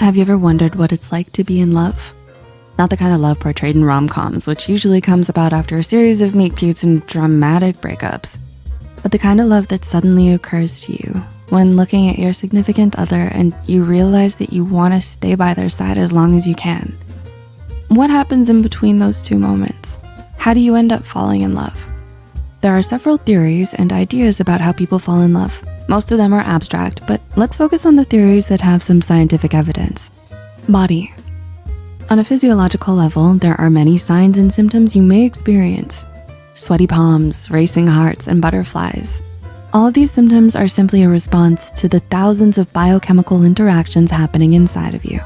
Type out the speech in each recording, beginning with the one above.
Have you ever wondered what it's like to be in love? Not the kind of love portrayed in rom-coms, which usually comes about after a series of meet cutes and dramatic breakups, but the kind of love that suddenly occurs to you when looking at your significant other and you realize that you wanna stay by their side as long as you can. What happens in between those two moments? How do you end up falling in love? There are several theories and ideas about how people fall in love. Most of them are abstract, but let's focus on the theories that have some scientific evidence. Body. On a physiological level, there are many signs and symptoms you may experience. Sweaty palms, racing hearts, and butterflies. All of these symptoms are simply a response to the thousands of biochemical interactions happening inside of you.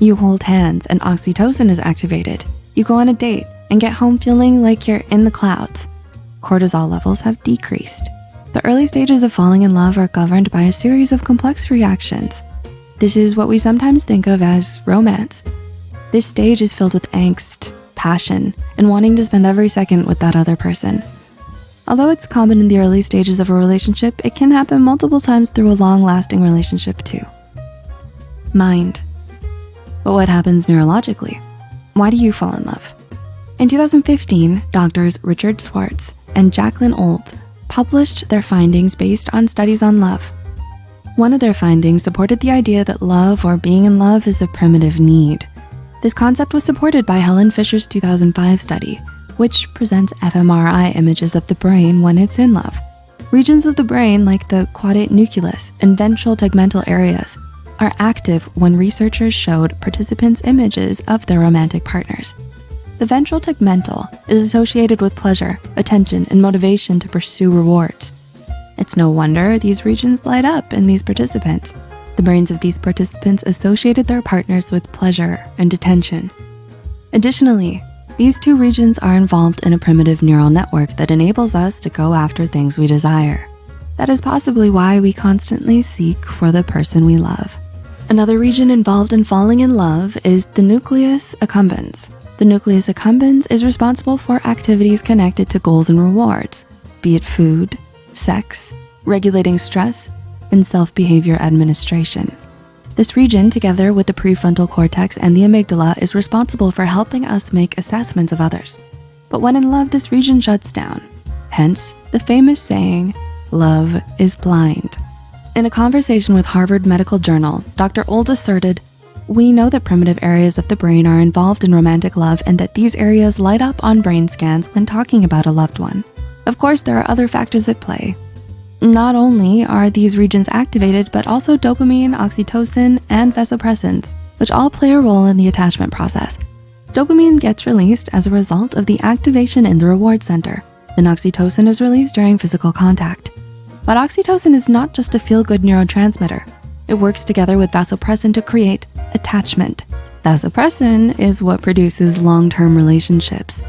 You hold hands and oxytocin is activated. You go on a date and get home feeling like you're in the clouds. Cortisol levels have decreased. The early stages of falling in love are governed by a series of complex reactions. This is what we sometimes think of as romance. This stage is filled with angst, passion, and wanting to spend every second with that other person. Although it's common in the early stages of a relationship, it can happen multiple times through a long lasting relationship too. Mind. But what happens neurologically? Why do you fall in love? In 2015, doctors Richard Schwartz and Jacqueline Old published their findings based on studies on love. One of their findings supported the idea that love or being in love is a primitive need. This concept was supported by Helen Fisher's 2005 study, which presents fMRI images of the brain when it's in love. Regions of the brain like the caudate nucleus and ventral tegmental areas are active when researchers showed participants images of their romantic partners. The ventral tegmental is associated with pleasure, attention, and motivation to pursue rewards. It's no wonder these regions light up in these participants. The brains of these participants associated their partners with pleasure and attention. Additionally, these two regions are involved in a primitive neural network that enables us to go after things we desire. That is possibly why we constantly seek for the person we love. Another region involved in falling in love is the nucleus accumbens. The nucleus accumbens is responsible for activities connected to goals and rewards, be it food, sex, regulating stress, and self-behavior administration. This region, together with the prefrontal cortex and the amygdala, is responsible for helping us make assessments of others. But when in love, this region shuts down. Hence, the famous saying, love is blind. In a conversation with Harvard Medical Journal, Dr. Old asserted, we know that primitive areas of the brain are involved in romantic love and that these areas light up on brain scans when talking about a loved one. Of course, there are other factors at play. Not only are these regions activated, but also dopamine, oxytocin, and vasopressins, which all play a role in the attachment process. Dopamine gets released as a result of the activation in the reward center. Then oxytocin is released during physical contact. But oxytocin is not just a feel-good neurotransmitter. It works together with vasopressin to create attachment. Vasopressin is what produces long-term relationships.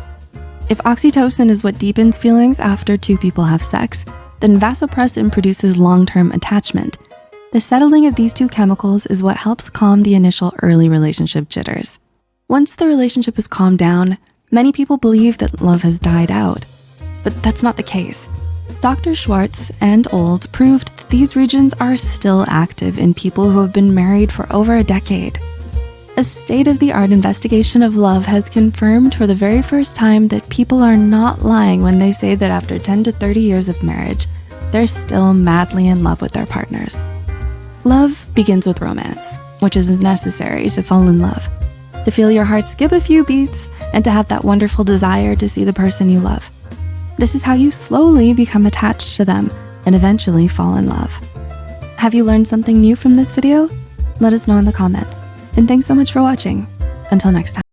If oxytocin is what deepens feelings after two people have sex, then vasopressin produces long-term attachment. The settling of these two chemicals is what helps calm the initial early relationship jitters. Once the relationship is calmed down, many people believe that love has died out, but that's not the case. Dr. Schwartz and Old proved that these regions are still active in people who have been married for over a decade. A state-of-the-art investigation of love has confirmed for the very first time that people are not lying when they say that after 10 to 30 years of marriage, they're still madly in love with their partners. Love begins with romance, which is necessary to fall in love, to feel your heart skip a few beats and to have that wonderful desire to see the person you love. This is how you slowly become attached to them and eventually fall in love. Have you learned something new from this video? Let us know in the comments. And thanks so much for watching. Until next time.